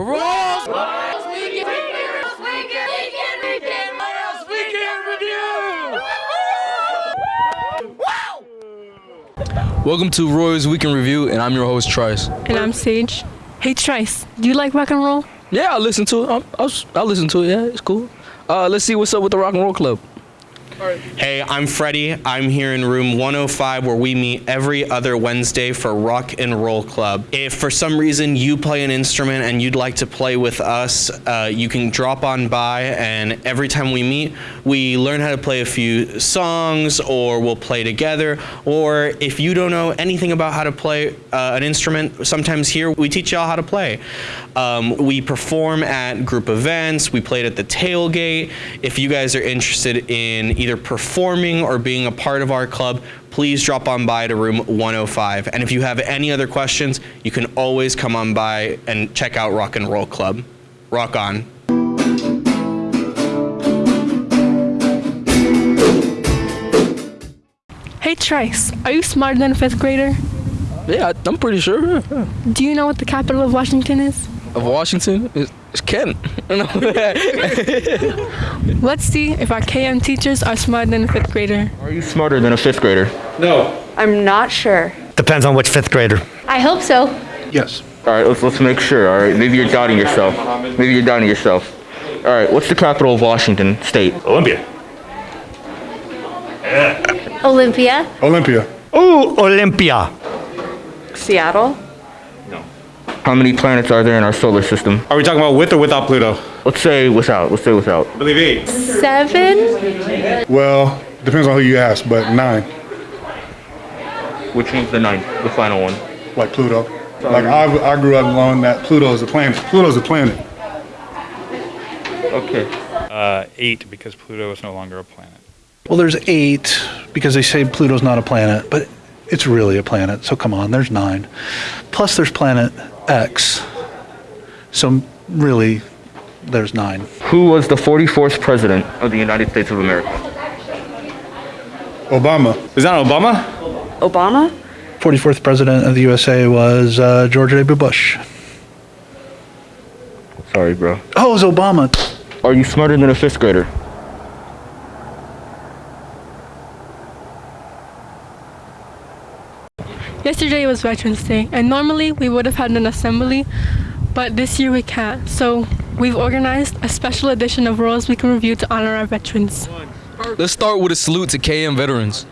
Royals Weekend Review! Welcome to Royals Weekend Review, and I'm your host, Trice. And I'm Sage. Hey, Trice, do you like rock and roll? Yeah, I listen to it. I'll, I'll, I'll listen to it. Yeah, it's cool. Uh, let's see what's up with the Rock and Roll Club. Hey, I'm Freddie. I'm here in room 105 where we meet every other Wednesday for Rock and Roll Club. If for some reason you play an instrument and you'd like to play with us, uh, you can drop on by and every time we meet, we learn how to play a few songs or we'll play together. Or if you don't know anything about how to play uh, an instrument, sometimes here we teach y'all how to play. Um, we perform at group events, we played at the tailgate. If you guys are interested in either performing or being a part of our club, please drop on by to room 105. And if you have any other questions, you can always come on by and check out Rock and Roll Club. Rock on. Hey Trice, are you smarter than a fifth grader? Yeah, I'm pretty sure. Do you know what the capital of Washington is? Of Washington? It's, it's Kent. Let's see if our KM teachers are smarter than a fifth grader. Are you smarter than a fifth grader? No. I'm not sure. Depends on which fifth grader. I hope so. Yes. All right, let's let's make sure. All right, maybe you're doubting yourself. Maybe you're doubting yourself. All right, what's the capital of Washington State? Olympia. Olympia. Olympia. Ooh, Olympia. Seattle. How many planets are there in our solar system? Are we talking about with or without Pluto? Let's say without. Let's say without. I believe eight. Seven. Well, depends on who you ask, but nine. Which one's the ninth? The final one. Like Pluto. Like I, I grew up knowing that Pluto is a planet. Pluto's a planet. Okay. Uh, eight because Pluto is no longer a planet. Well, there's eight because they say Pluto's not a planet, but it's really a planet. So come on, there's nine. Plus, there's planet X. So really, there's nine. Who was the 44th president of the United States of America? Obama. Is that Obama? Obama. 44th president of the USA was uh, George W. Bush. Sorry, bro. Oh, it was Obama. Are you smarter than a fifth grader? Yesterday was Veterans Day, and normally we would have had an assembly, but this year we can't. So we've organized a special edition of Royals Weekend Review to honor our veterans. Let's start with a salute to KM veterans.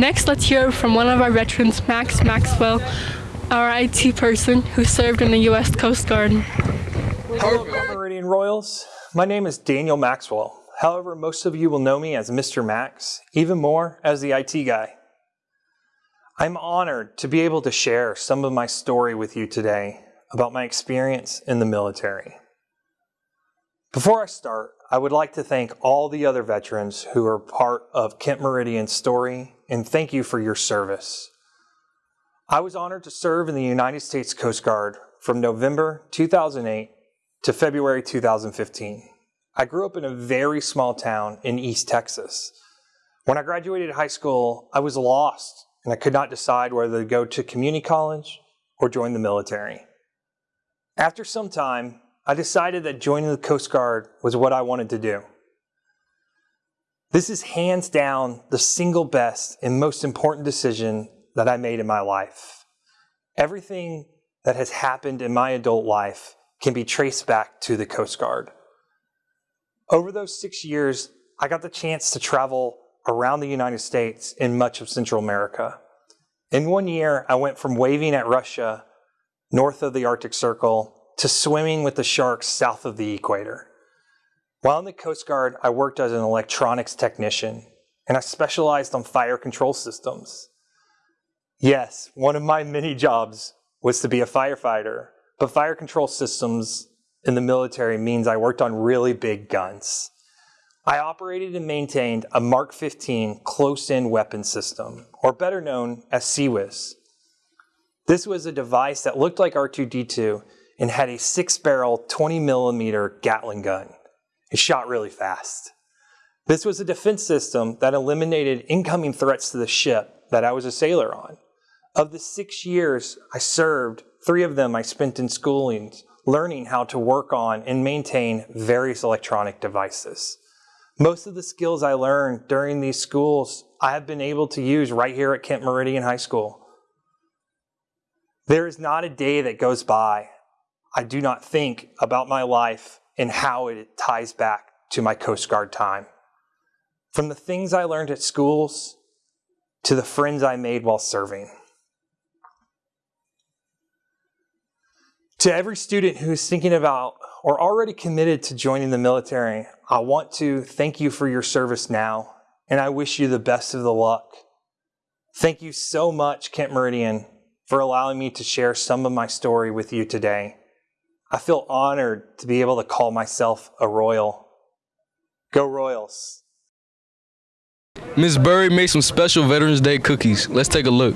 Next, let's hear from one of our veterans, Max Maxwell, our IT person who served in the U.S. Coast Guard. Hello, Meridian Royals. My name is Daniel Maxwell. However, most of you will know me as Mr. Max, even more as the IT guy. I'm honored to be able to share some of my story with you today about my experience in the military. Before I start, I would like to thank all the other veterans who are part of Kent Meridian's story and thank you for your service. I was honored to serve in the United States Coast Guard from November 2008 to February 2015. I grew up in a very small town in East Texas. When I graduated high school, I was lost and I could not decide whether to go to community college or join the military. After some time, I decided that joining the Coast Guard was what I wanted to do. This is hands down the single best and most important decision that I made in my life. Everything that has happened in my adult life can be traced back to the Coast Guard. Over those six years, I got the chance to travel around the United States and much of Central America. In one year, I went from waving at Russia north of the Arctic Circle to swimming with the sharks south of the equator. While in the Coast Guard, I worked as an electronics technician and I specialized on fire control systems. Yes, one of my many jobs was to be a firefighter, but fire control systems in the military means I worked on really big guns. I operated and maintained a Mark 15 close-in weapon system, or better known as CIWS. This was a device that looked like R2-D2 and had a six-barrel 20 millimeter Gatling gun. It shot really fast. This was a defense system that eliminated incoming threats to the ship that I was a sailor on. Of the six years I served, three of them I spent in schoolings, learning how to work on and maintain various electronic devices. Most of the skills I learned during these schools I have been able to use right here at Kent Meridian High School. There is not a day that goes by I do not think about my life and how it ties back to my Coast Guard time. From the things I learned at schools to the friends I made while serving. To every student who is thinking about or already committed to joining the military, I want to thank you for your service now, and I wish you the best of the luck. Thank you so much, Kent Meridian, for allowing me to share some of my story with you today. I feel honored to be able to call myself a Royal. Go Royals. Miss Burry made some special Veterans Day cookies. Let's take a look.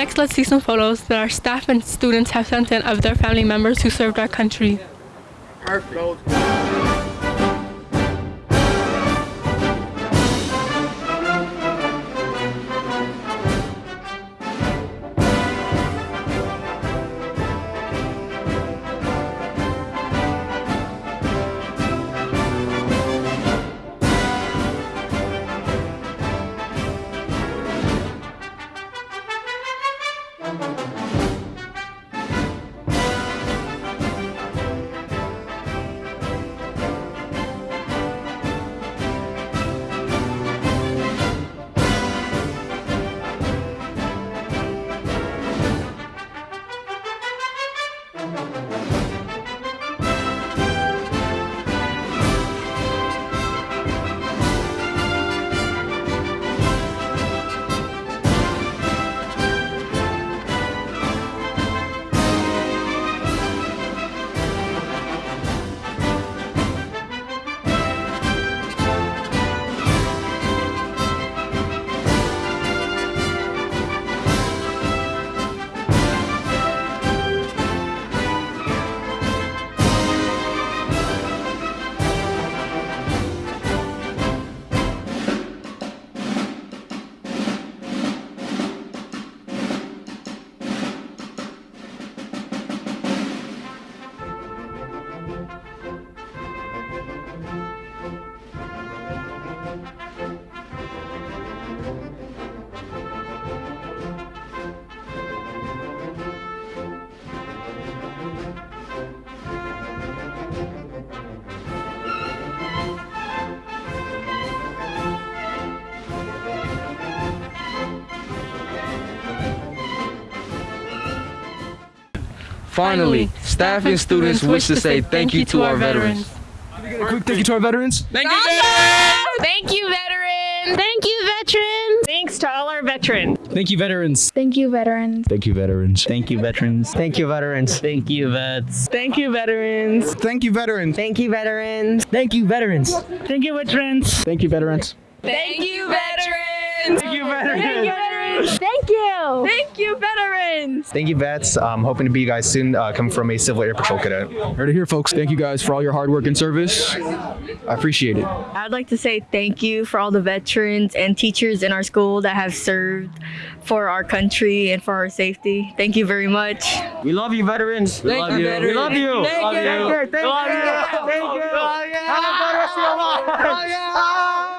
Next, let's see some photos that our staff and students have sent in of their family members who served our country. Finally, staff and students wish to say thank you to our veterans. Quick thank you to our veterans. Thank you, veterans! Thank you, veterans. Thank you, veterans. Thanks to all our veterans. Thank you, veterans. Thank you, veterans. Thank you, veterans. Thank you, veterans. Thank you, veterans. Thank you, vets. Thank you, veterans. Thank you, veterans. Thank you, veterans. Thank you, veterans. Thank you, veterans. Thank you, veterans. Thank you, veterans. Thank you, veterans. Thank you, veterans. veterans! Thank you! Thank you, veterans! Thank you, vets. I'm hoping to be you guys soon. Uh, coming from a Civil Air Patrol cadet. Heard it here, folks. Thank you guys for all your hard work and service. I appreciate it. I'd like to say thank you for all the veterans and teachers in our school that have served for our country and for our safety. Thank you very much. We love you, veterans. We love you. We love you. Thank love you. you. Thank you. Love you. Thank you. Have a good rest of your life.